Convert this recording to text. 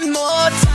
one more time